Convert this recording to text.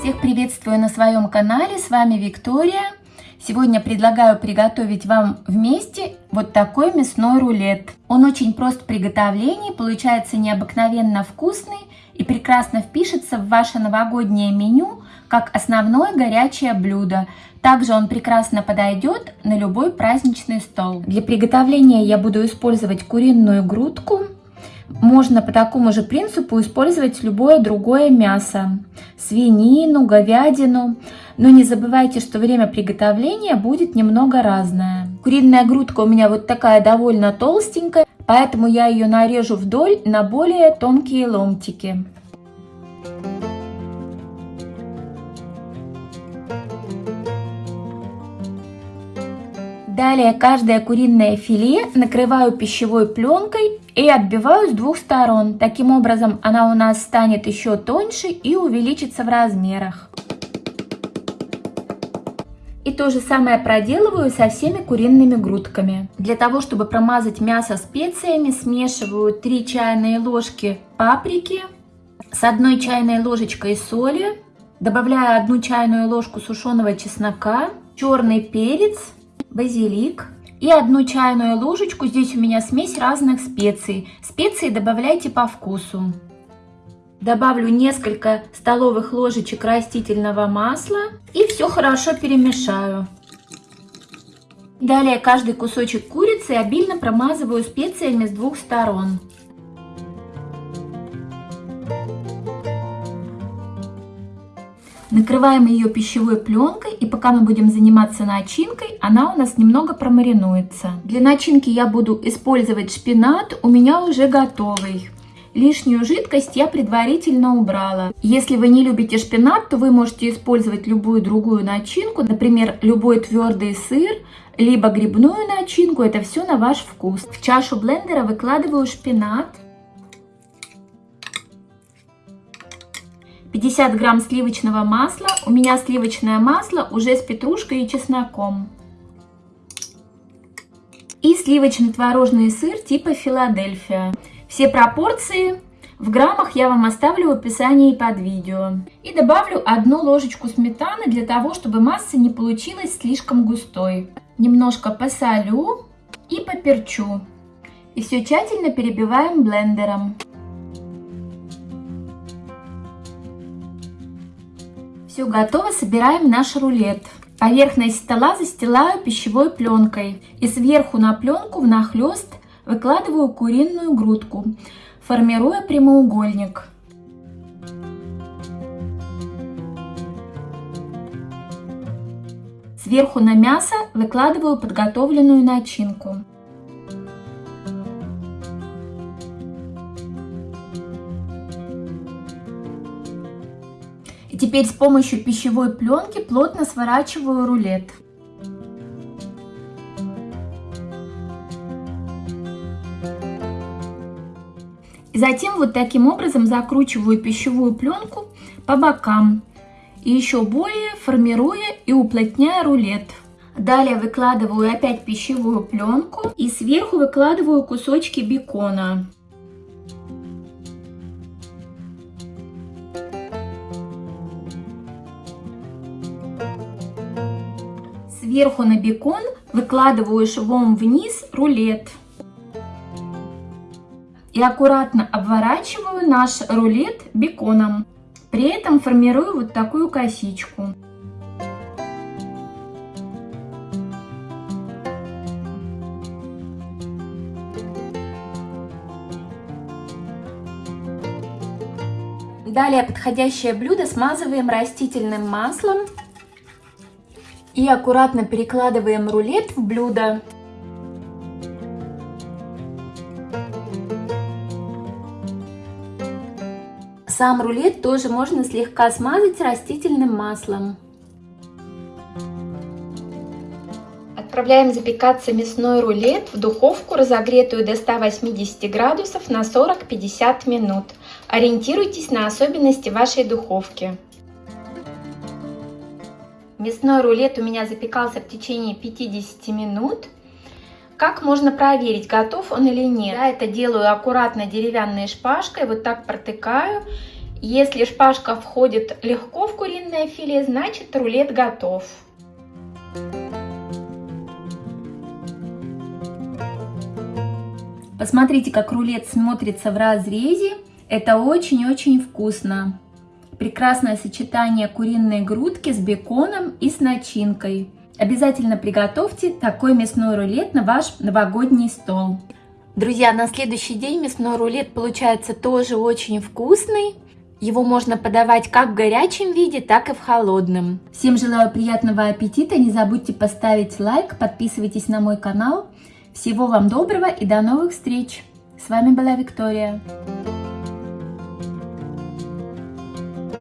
Всех приветствую на своем канале, с вами Виктория. Сегодня предлагаю приготовить вам вместе вот такой мясной рулет. Он очень прост в приготовлении, получается необыкновенно вкусный и прекрасно впишется в ваше новогоднее меню как основное горячее блюдо. Также он прекрасно подойдет на любой праздничный стол. Для приготовления я буду использовать куриную грудку. Можно по такому же принципу использовать любое другое мясо. Свинину, говядину. Но не забывайте, что время приготовления будет немного разное. Куриная грудка у меня вот такая довольно толстенькая, поэтому я ее нарежу вдоль на более тонкие ломтики. Далее каждое куриное филе накрываю пищевой пленкой и отбиваю с двух сторон. Таким образом она у нас станет еще тоньше и увеличится в размерах. И то же самое проделываю со всеми куриными грудками. Для того, чтобы промазать мясо специями, смешиваю 3 чайные ложки паприки с 1 чайной ложечкой соли, добавляю 1 чайную ложку сушеного чеснока, черный перец, базилик и одну чайную ложечку. Здесь у меня смесь разных специй. Специи добавляйте по вкусу. Добавлю несколько столовых ложечек растительного масла и все хорошо перемешаю. Далее каждый кусочек курицы обильно промазываю специями с двух сторон. Накрываем ее пищевой пленкой и пока мы будем заниматься начинкой, она у нас немного промаринуется. Для начинки я буду использовать шпинат, у меня уже готовый. Лишнюю жидкость я предварительно убрала. Если вы не любите шпинат, то вы можете использовать любую другую начинку, например, любой твердый сыр, либо грибную начинку, это все на ваш вкус. В чашу блендера выкладываю шпинат. 50 грамм сливочного масла. У меня сливочное масло уже с петрушкой и чесноком. И сливочно-творожный сыр типа Филадельфия. Все пропорции в граммах я вам оставлю в описании под видео. И добавлю одну ложечку сметаны для того, чтобы масса не получилась слишком густой. Немножко посолю и поперчу. И все тщательно перебиваем блендером. Все готово, собираем наш рулет. Поверхность стола застилаю пищевой пленкой и сверху на пленку внахлест выкладываю куриную грудку, формируя прямоугольник. Сверху на мясо выкладываю подготовленную начинку. Теперь с помощью пищевой пленки плотно сворачиваю рулет. Затем вот таким образом закручиваю пищевую пленку по бокам. И еще более формируя и уплотняя рулет. Далее выкладываю опять пищевую пленку и сверху выкладываю кусочки бекона. Сверху на бекон выкладываю швом вниз рулет. И аккуратно обворачиваю наш рулет беконом. При этом формирую вот такую косичку. Далее подходящее блюдо смазываем растительным маслом и аккуратно перекладываем рулет в блюдо. Сам рулет тоже можно слегка смазать растительным маслом. Отправляем запекаться мясной рулет в духовку, разогретую до 180 градусов на 40-50 минут. Ориентируйтесь на особенности вашей духовки. Мясной рулет у меня запекался в течение 50 минут. Как можно проверить, готов он или нет? Я это делаю аккуратно деревянной шпажкой, вот так протыкаю Если шпажка входит легко в куриное филе, значит рулет готов. Посмотрите, как рулет смотрится в разрезе. Это очень-очень вкусно. Прекрасное сочетание куриной грудки с беконом и с начинкой. Обязательно приготовьте такой мясной рулет на ваш новогодний стол. Друзья, на следующий день мясной рулет получается тоже очень вкусный. Его можно подавать как в горячем виде, так и в холодном. Всем желаю приятного аппетита, не забудьте поставить лайк, подписывайтесь на мой канал. Всего вам доброго и до новых встреч! С вами была Виктория.